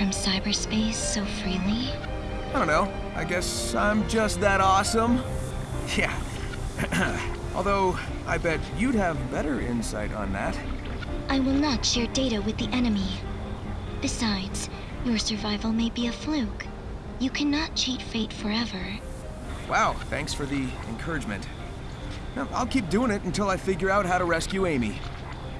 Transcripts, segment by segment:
from cyberspace so freely? I don't know. I guess I'm just that awesome. Yeah. Although, I bet you'd have better insight on that. I will not share data with the enemy. Besides, your survival may be a fluke. You cannot cheat fate forever. Wow, thanks for the encouragement. Now, I'll keep doing it until I figure out how to rescue Amy.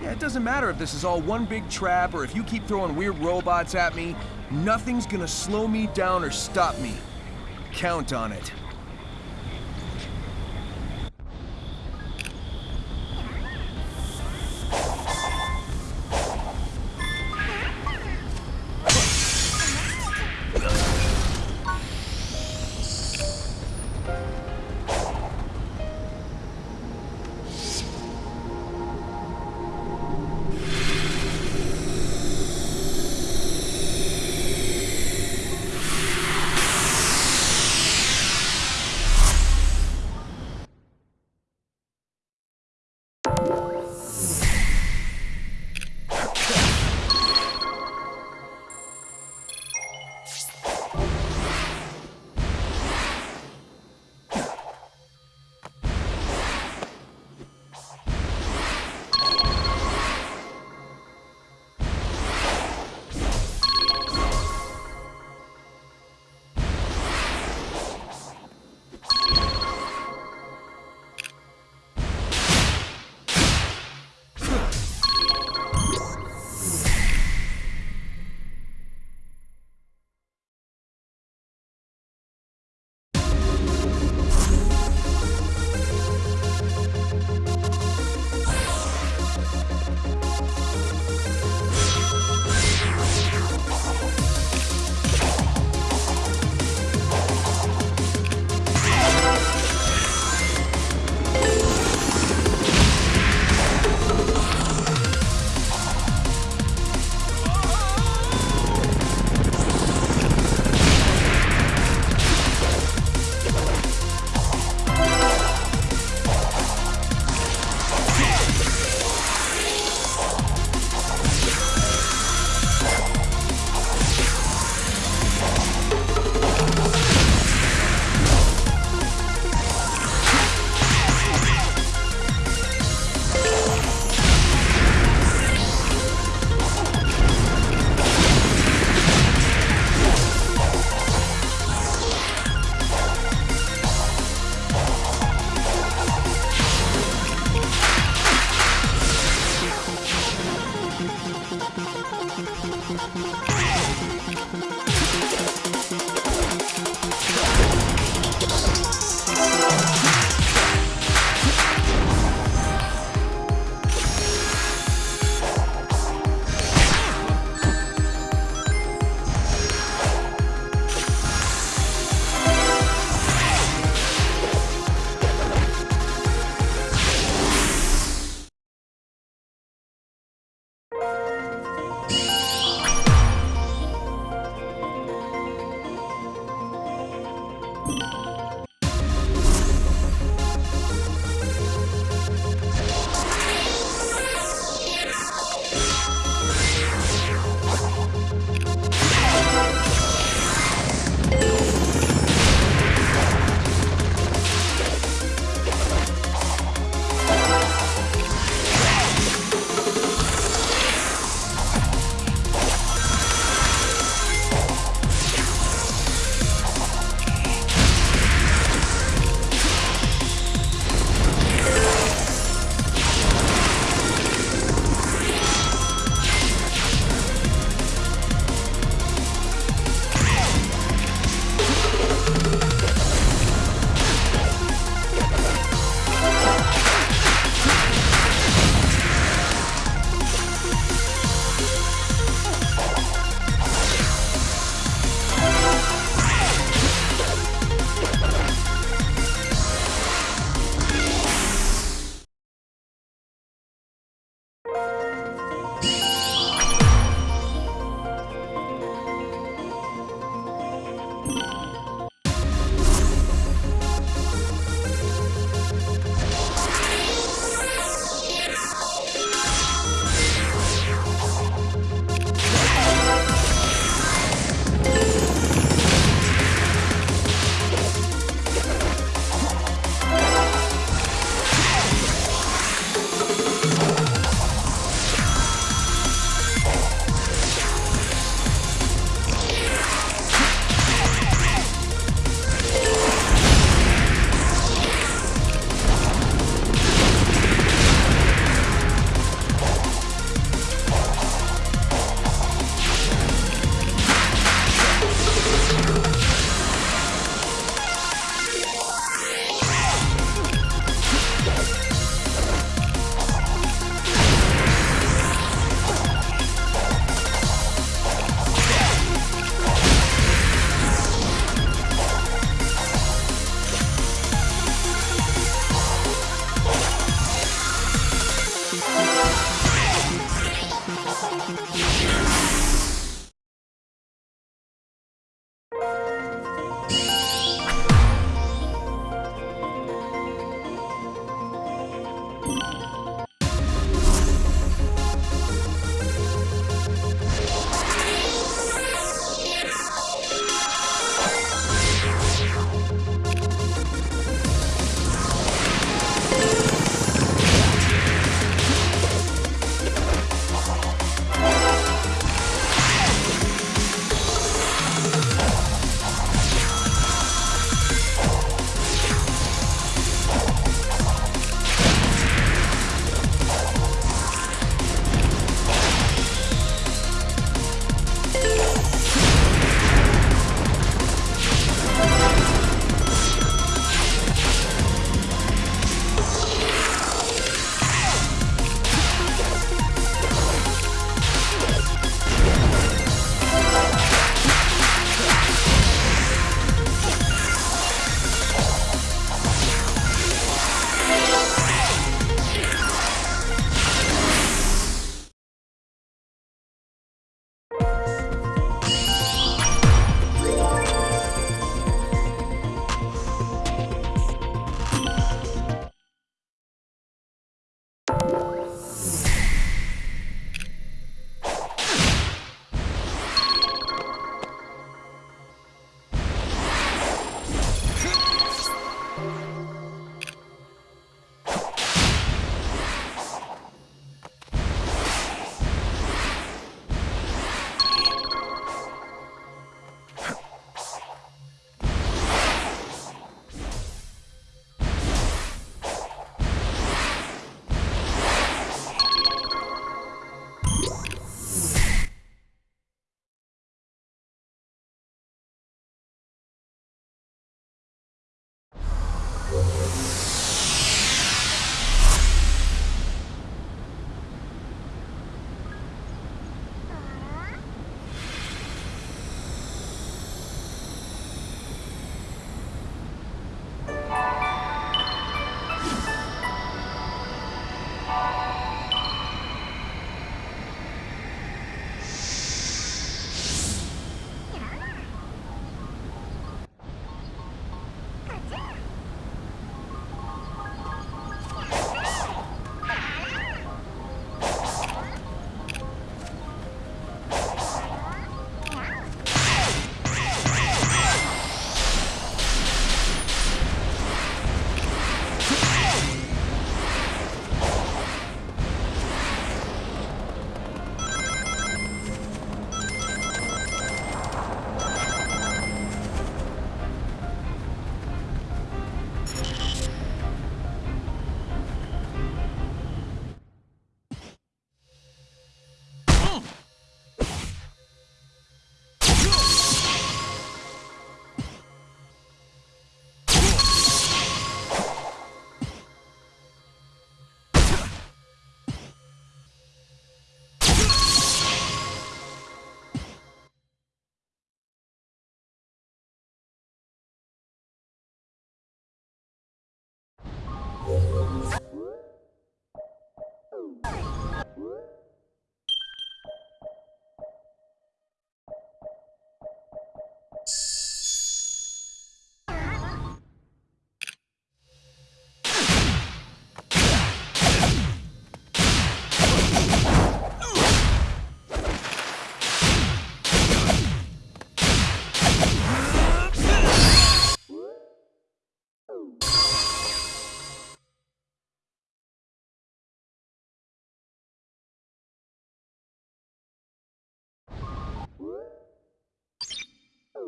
Yeah, it doesn't matter if this is all one big trap or if you keep throwing weird robots at me. Nothing's gonna slow me down or stop me. Count on it.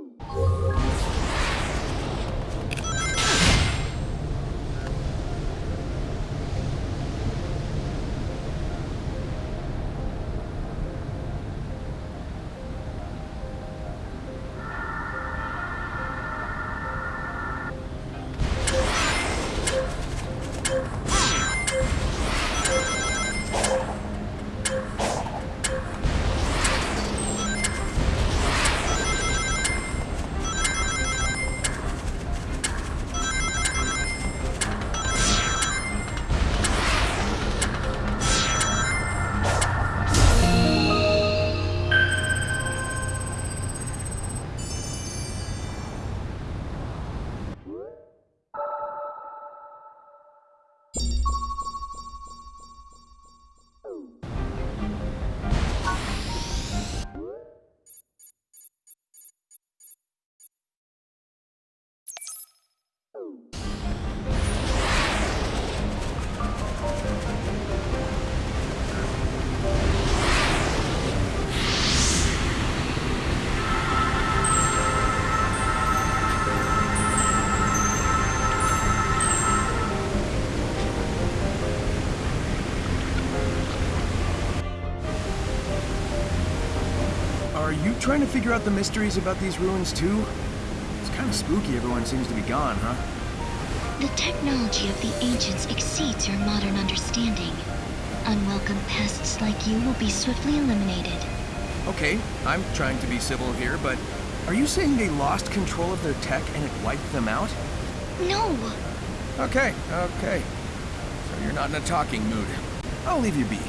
Uhul! Trying to figure out the mysteries about these ruins too? It's kind of spooky everyone seems to be gone, huh? The technology of the ancients exceeds your modern understanding. Unwelcome pests like you will be swiftly eliminated. Okay, I'm trying to be civil here, but are you saying they lost control of their tech and it wiped them out? No! Okay, okay. So you're not in a talking mood. I'll leave you be.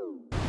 Ooh.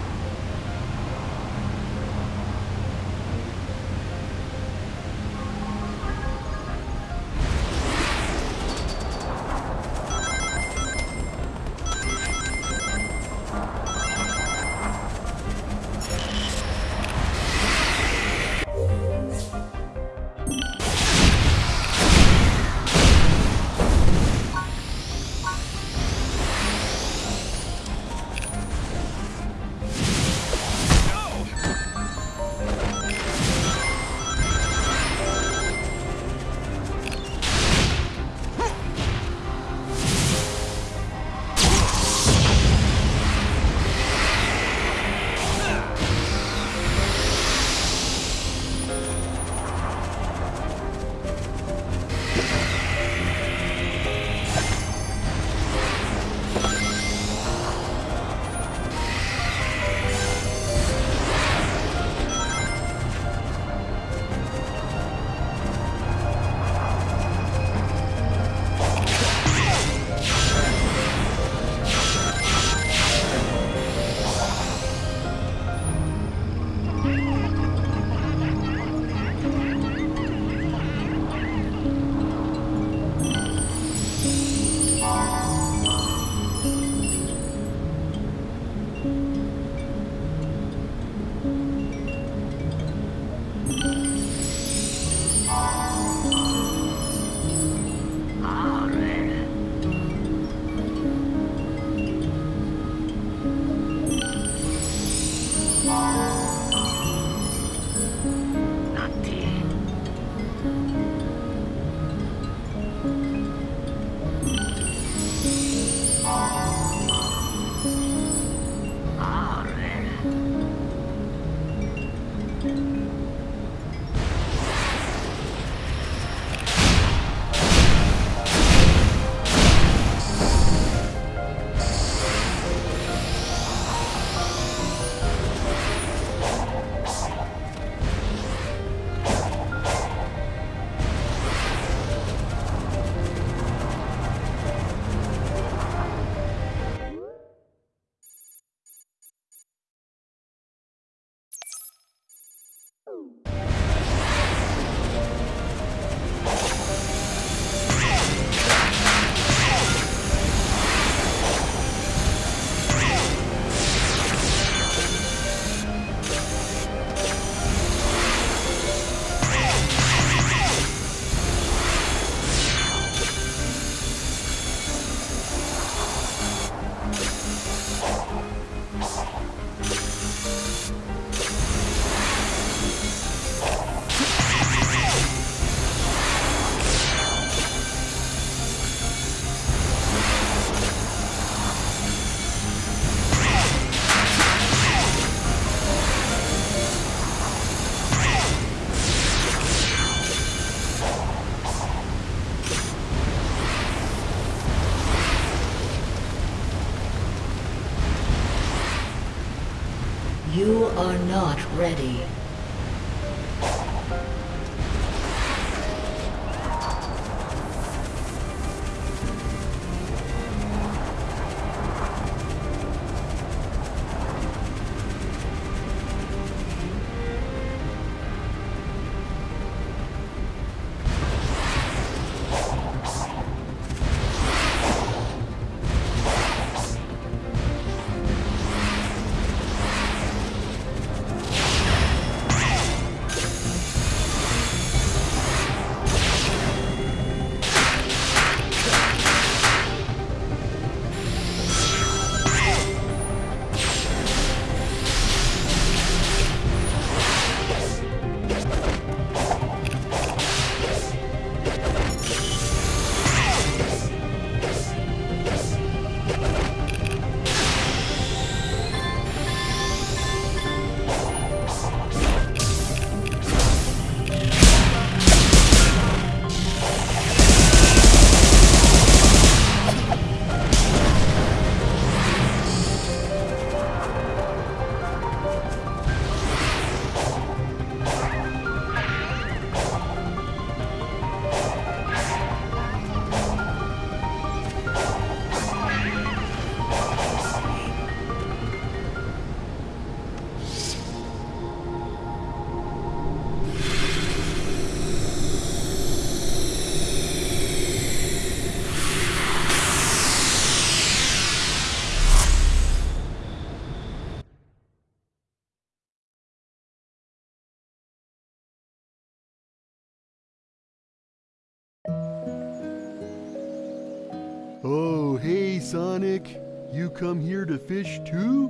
You come here to fish too?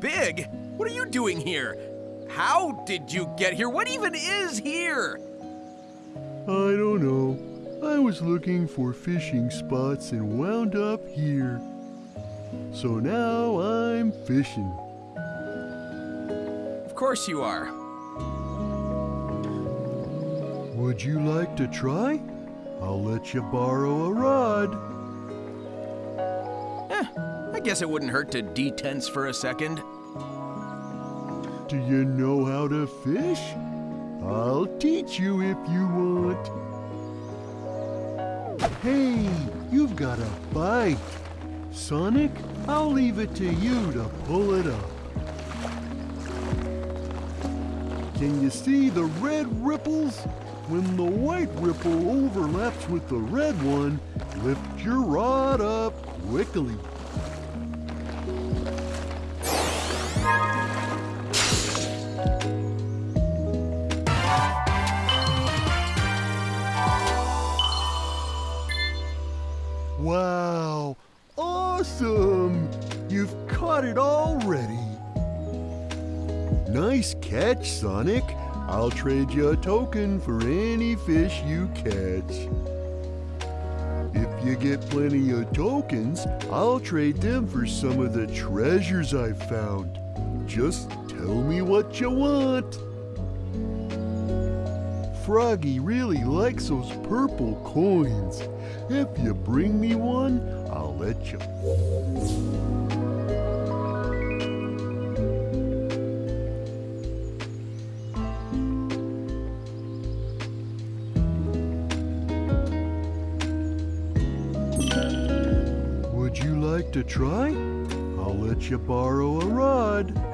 Big? What are you doing here? How did you get here? What even is here? I don't know. I was looking for fishing spots and wound up here. So now I'm fishing. Of course you are. Would you like to try? I'll let you borrow a rod. I guess it wouldn't hurt to detense for a second. Do you know how to fish? I'll teach you if you want. Hey, you've got a bite. Sonic, I'll leave it to you to pull it up. Can you see the red ripples? When the white ripple overlaps with the red one, lift your rod up quickly. Catch, Sonic. I'll trade you a token for any fish you catch. If you get plenty of tokens, I'll trade them for some of the treasures I've found. Just tell me what you want. Froggy really likes those purple coins. If you bring me one, I'll let you. To try? I'll let you borrow a rod.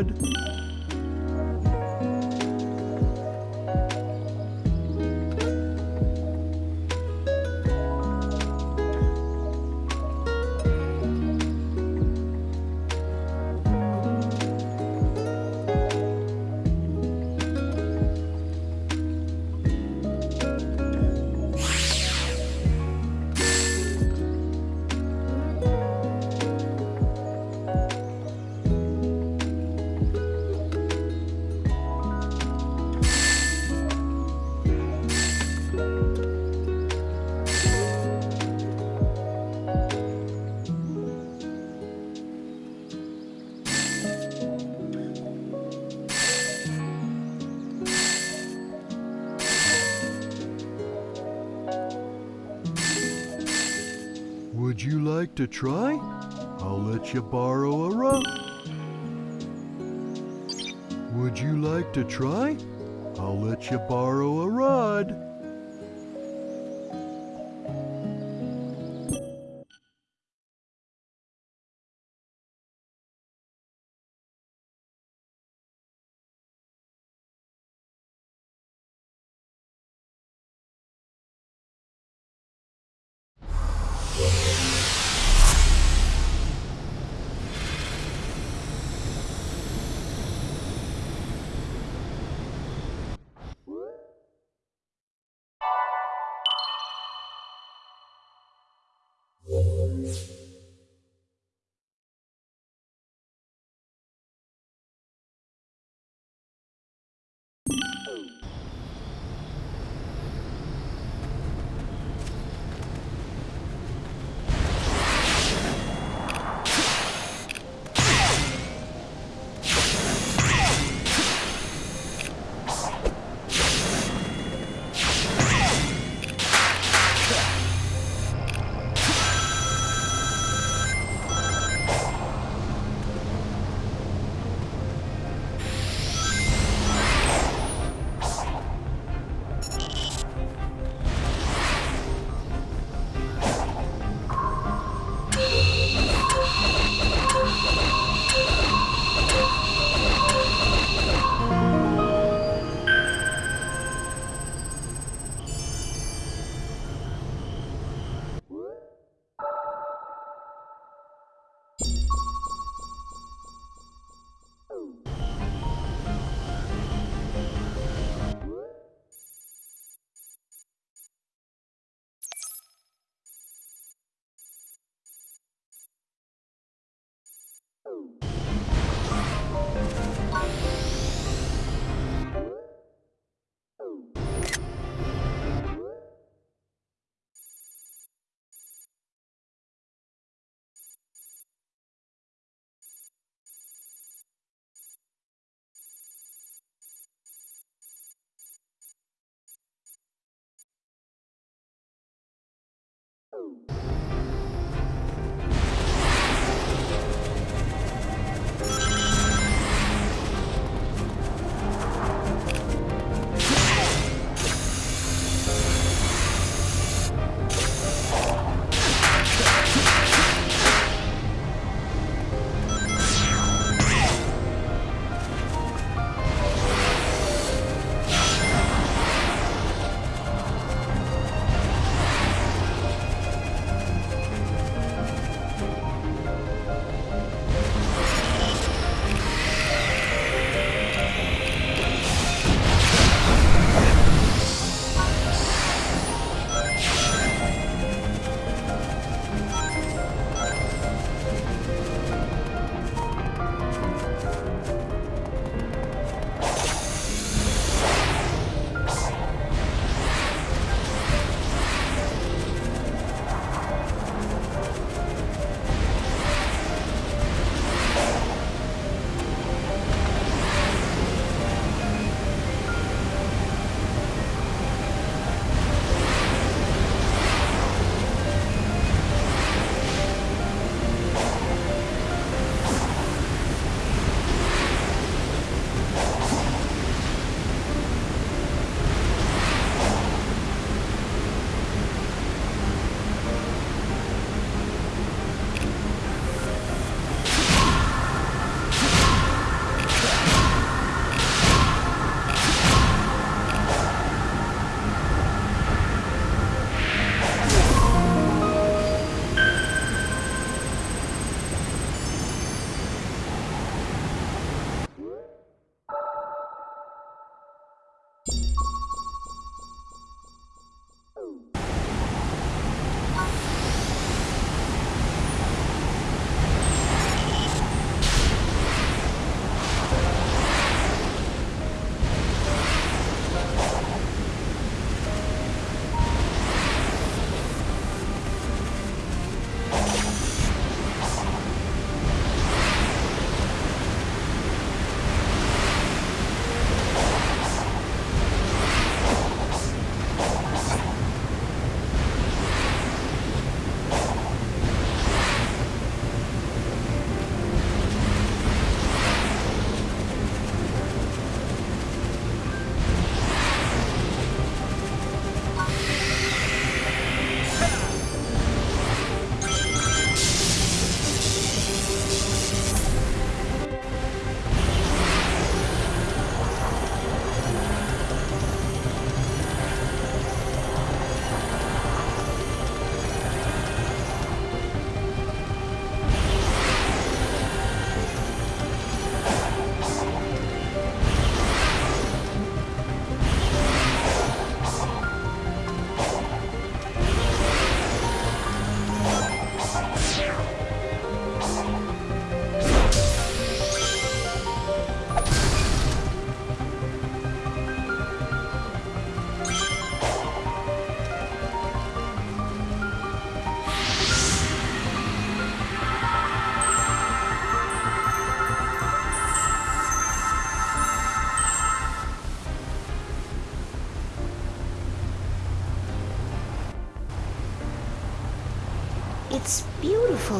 A like to try? I'll let you borrow a rod. Would you like to try? I'll let you borrow a rod. Woo!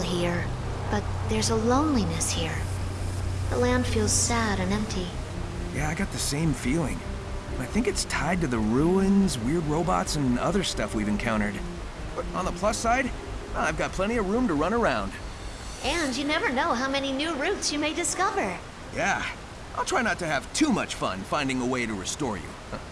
Here, but there's a loneliness here. The land feels sad and empty. Yeah, I got the same feeling. I think it's tied to the ruins, weird robots, and other stuff we've encountered. But on the plus side, ah, I've got plenty of room to run around. And you never know how many new routes you may discover. Yeah, I'll try not to have too much fun finding a way to restore you.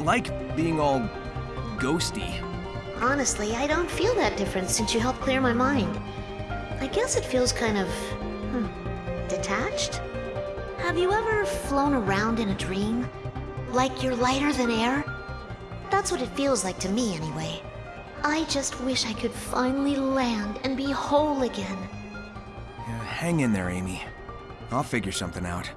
it like being all ghosty? Honestly, I don't feel that different since you helped clear my mind. I guess it feels kind of. Hmm, detached? Have you ever flown around in a dream? Like you're lighter than air? That's what it feels like to me, anyway. I just wish I could finally land and be whole again. Yeah, hang in there, Amy. I'll figure something out.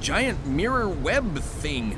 Giant mirror web thing.